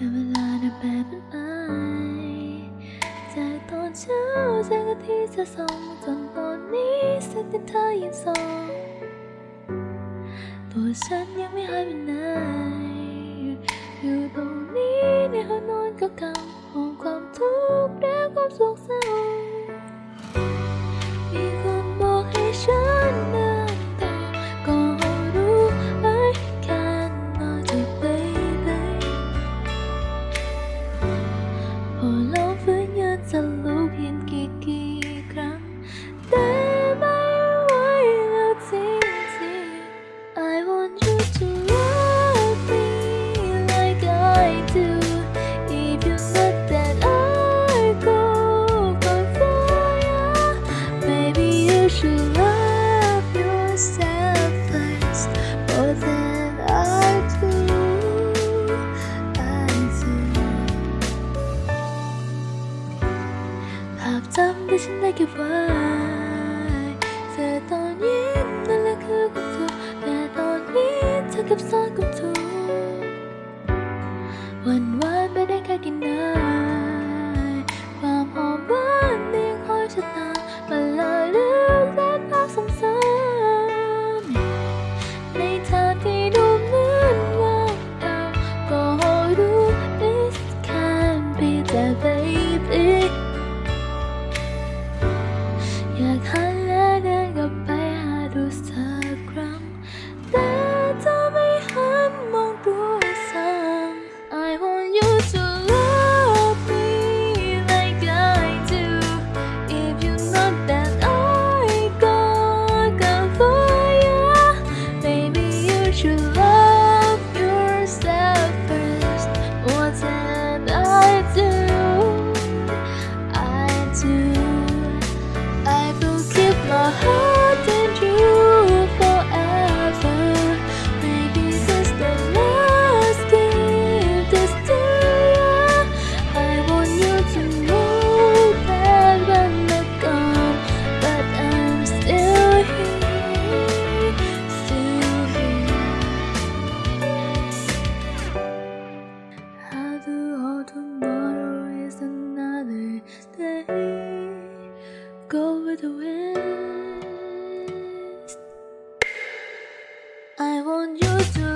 กับเวลาเดินแบบเป็นไอจากตอนเช้าจากนาทีจะส่งจนตอนนี้สติเธอยังส่งตัวฉันยังไม่หายไปไหนอยู่ตรงนี้ในห้องนอนก็กำงห่วงความทุกข์และความสงสาร 밤잠 대신 내게 와 새던 옛날의 그곳으로 급사급차 over the west. I want you to.